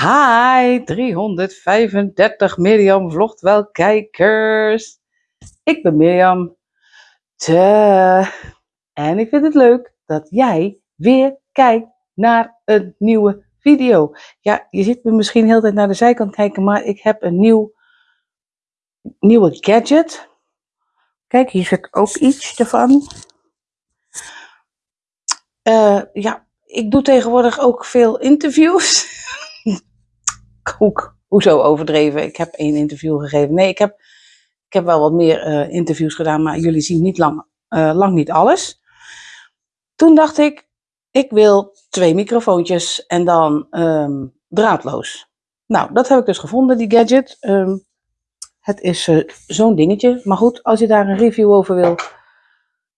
Hi, 335 Mirjam vlogt wel kijkers. Ik ben Mirjam. En ik vind het leuk dat jij weer kijkt naar een nieuwe video. Ja, je ziet me misschien heel de tijd naar de zijkant kijken, maar ik heb een nieuw, nieuwe gadget. Kijk, hier zit ook iets ervan. Uh, ja, ik doe tegenwoordig ook veel interviews. Ook, hoezo overdreven? Ik heb één interview gegeven. Nee, ik heb, ik heb wel wat meer uh, interviews gedaan, maar jullie zien niet lang, uh, lang niet alles. Toen dacht ik, ik wil twee microfoontjes en dan um, draadloos. Nou, dat heb ik dus gevonden, die gadget. Um, het is uh, zo'n dingetje. Maar goed, als je daar een review over wil,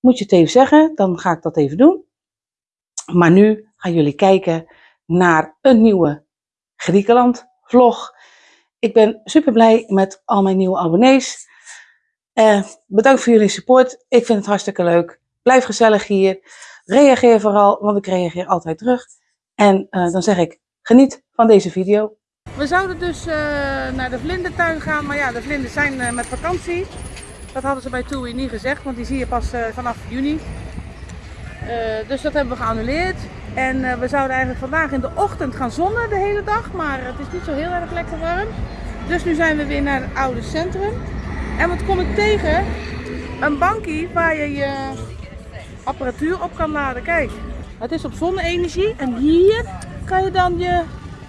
moet je het even zeggen. Dan ga ik dat even doen. Maar nu gaan jullie kijken naar een nieuwe Griekenland vlog. Ik ben super blij met al mijn nieuwe abonnees. Uh, bedankt voor jullie support. Ik vind het hartstikke leuk. Blijf gezellig hier. Reageer vooral, want ik reageer altijd terug. En uh, dan zeg ik, geniet van deze video. We zouden dus uh, naar de vlindertuin gaan, maar ja, de vlinders zijn met vakantie. Dat hadden ze bij TUI niet gezegd, want die zie je pas vanaf juni. dus dat hebben we geannuleerd. En uh, we zouden eigenlijk vandaag in de ochtend gaan zonnen de hele dag, maar het is niet zo heel erg lekker warm. Dus nu zijn we weer naar het oude centrum. En wat kom ik tegen? Een bankie waar je je apparatuur op kan laden. Kijk, het is op zonne-energie en hier kan je dan je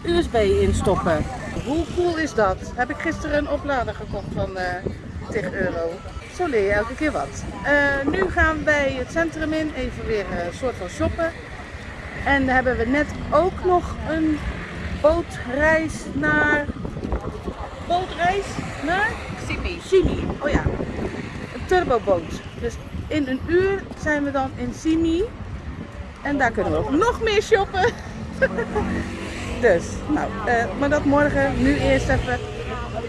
USB instoppen. Hoe cool is dat? Heb ik gisteren een oplader gekocht van uh, 10 euro. Zo leer je elke keer wat. Uh, nu gaan wij het centrum in, even weer een soort van shoppen. En dan hebben we net ook nog een bootreis naar... Bootreis naar? Simi. Simi, oh ja. Een turboboot. Dus in een uur zijn we dan in Simi. En daar kunnen we nog meer shoppen. dus, nou, uh, maar dat morgen. Nu eerst even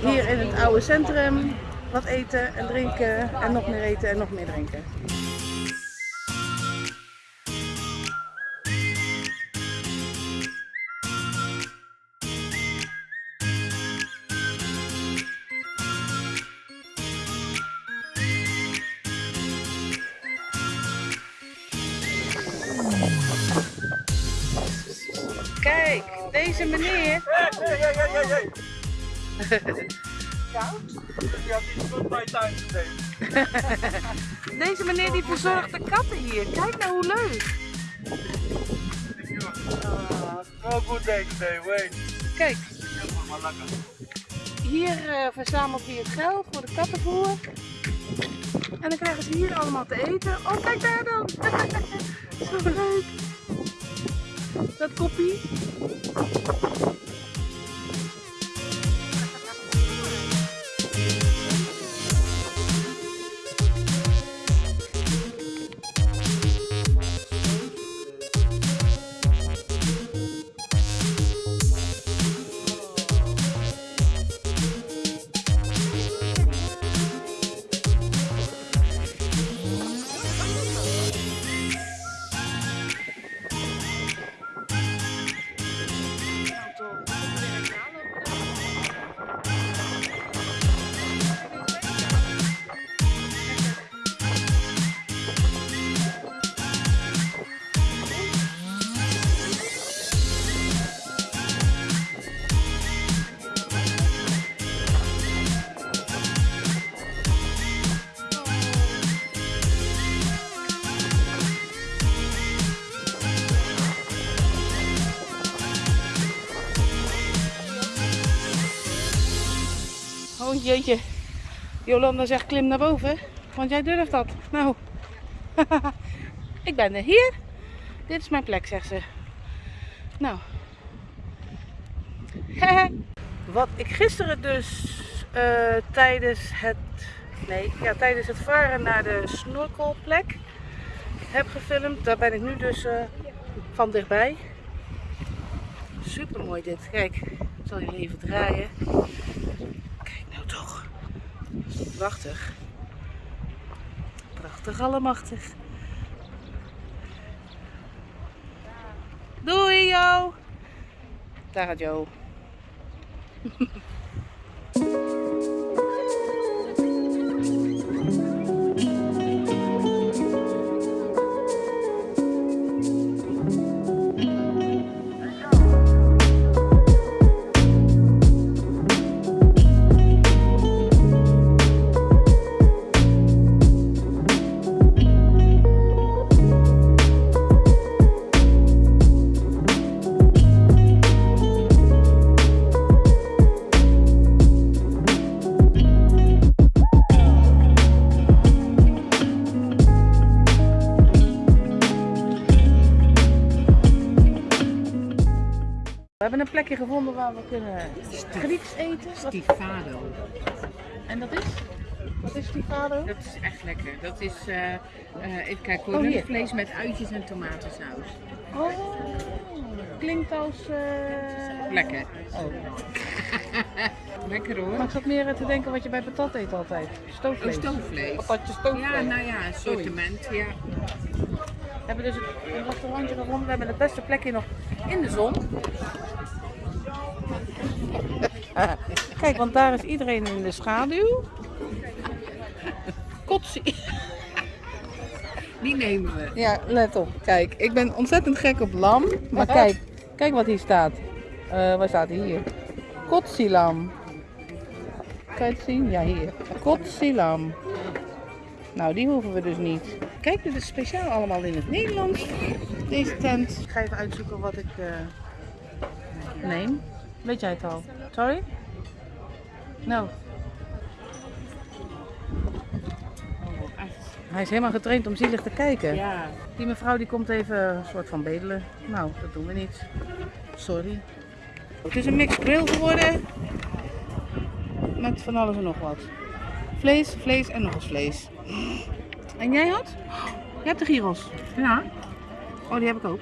hier in het oude centrum wat eten en drinken. En nog meer eten en nog meer drinken. Deze meneer. Hey, hey, hey, hey, hey. Koud? Die had iets goed bij tuin Deze meneer die verzorgt de katten hier. Kijk nou hoe leuk. Uh, good day today, wait. Kijk. Hier uh, verzamelt hij het geld voor de kattenvoer. En dan krijgen ze hier allemaal te eten. Oh, kijk daar dan. Zo leuk dat koppie. Jeetje. Jolanda zegt klim naar boven. Want jij durft dat. Nou. ik ben er hier. Dit is mijn plek, zegt ze. Nou. Wat ik gisteren dus uh, tijdens het... Nee, ja, tijdens het varen naar de snorkelplek heb gefilmd. Daar ben ik nu dus uh, van dichtbij. Super mooi dit. Kijk, ik zal je even draaien. Prachtig. Prachtig allemachtig. Doei Jo. Daar gaat Jo. hebben een plekje gevonden waar we kunnen Grieks eten. Stifado. En dat is? Wat is stifado? Dat is echt lekker. Dat is, eh, eh, even kijken, Oh, vlees met uitjes en tomatensaus. Oh, klinkt als... eh, Lekker. Oh. Lekker hoor. Maar ik zat meer te denken wat je bij patat eet altijd. Stoofvlees. Oh, stoofvlees. Patatje stoofvlees. Ja, nou ja, een assortiment. Ja. We hebben dus een restaurantje gevonden. We hebben het beste plekje nog in de zon. Kijk, want daar is iedereen in de schaduw. Kotsie. Die nemen we. Ja, let op. Kijk, ik ben ontzettend gek op lam. Maar kijk, kijk wat hier staat. Eh, waar staat hij hier? Kotsielam. Kan je het zien? Ja, hier. Kotsielam. Nou, die hoeven we dus niet. Kijk, dit is speciaal allemaal in het Nederlands. Deze tent. Ik ga even uitzoeken wat ik eh, neem. Weet jij het al? Sorry? Nou, hij is helemaal getraind om zielig te kijken. Ja. Die mevrouw die komt even een soort van bedelen. Nou, dat doen we niet. Sorry. Het is een mixed grill geworden. Met van alles en nog wat. Vlees, vlees en nog eens vlees. En jij had? Je hebt de gyros. Ja. Oh, die heb ik ook.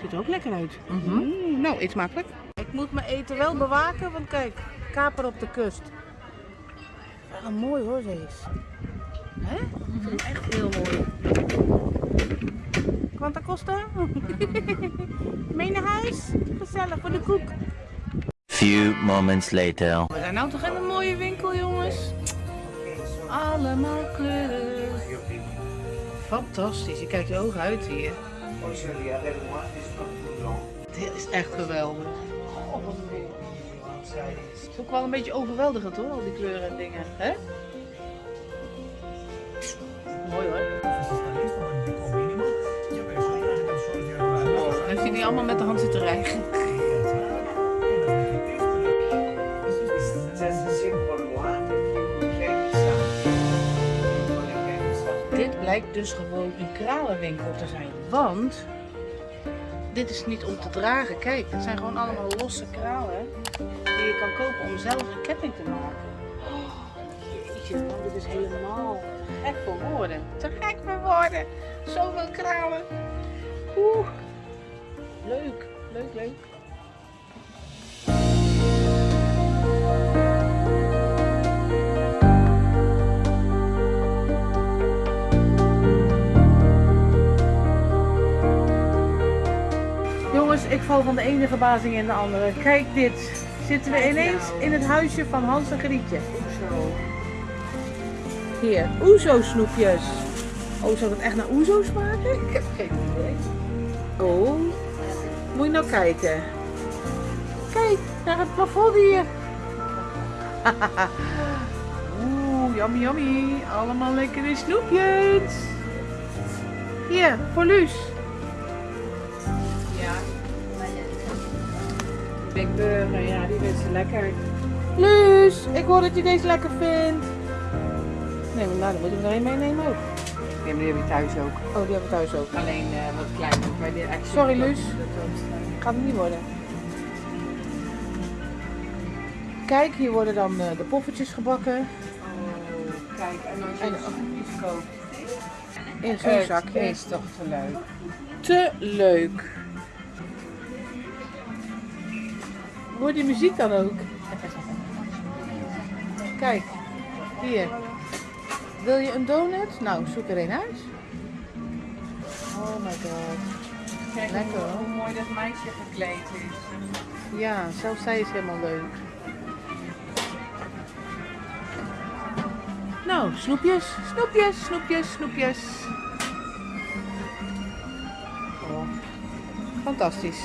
Ziet er ook lekker uit. Mhm. Mm, nou, eet smakelijk. Ik moet mijn eten wel bewaken, want kijk, kaper op de kust. Wel een mooi hoor, deze. Hè? Ik vind hem echt heel mooi. Quanta costa? Mee naar huis? Gezellig voor de koek. Few moments later. We zijn nou toch in een mooie winkel, jongens. Allemaal kleuren. Fantastisch, je kijkt je ogen uit hier. Dit is echt geweldig. Het is ook wel een beetje overweldigend hoor, al die kleuren en dingen. Hè? Mooi hoor. Oh, en zie die allemaal met de hand zitten rijgen. Dit blijkt dus gewoon een kralenwinkel te zijn. Want dit is niet om te dragen. Kijk, het zijn gewoon allemaal losse kralen die je kan kopen om zelf een ketting te maken. Oh, dit is helemaal gek voor woorden. Te gek voor woorden. Zoveel kralen. Oeh. Leuk, leuk, leuk. Van de ene verbazing in de andere. Kijk dit. Zitten we ineens in het huisje van Hans en Grietje. Hier, Oezo snoepjes. Oh, zou dat echt naar Oezo smaken? Ik heb geen idee. Oh, moet je nou kijken. Kijk, naar het plafond hier. Oeh, yummy yummy. Allemaal lekkere snoepjes. Hier, voor Luus. Big Burger, ja, die vindt ze lekker. Luus, ik hoor dat je deze lekker vindt. Nee, maar nou, dan moeten we er een meenemen ook. Ja, maar die heb je thuis ook. Oh, die hebben we thuis ook. Alleen eh, wat kleiner de Action. Sorry, Luus. Gaat het niet worden. Kijk, hier worden dan eh, de poffertjes gebakken. Oh, kijk, en als je En- snoepjes koopt. In zo'n Het zakje. is toch te leuk. Te leuk. Hoor die muziek dan ook? Kijk, hier. Wil je een donut? Nou, zoek er een uit. Oh my god. Kijk Lekker. Hoe, mooi dat meisje gekleed is. Ja, zelfs zij is helemaal leuk. Nou, snoepjes, snoepjes, snoepjes, snoepjes. Oh, fantastisch.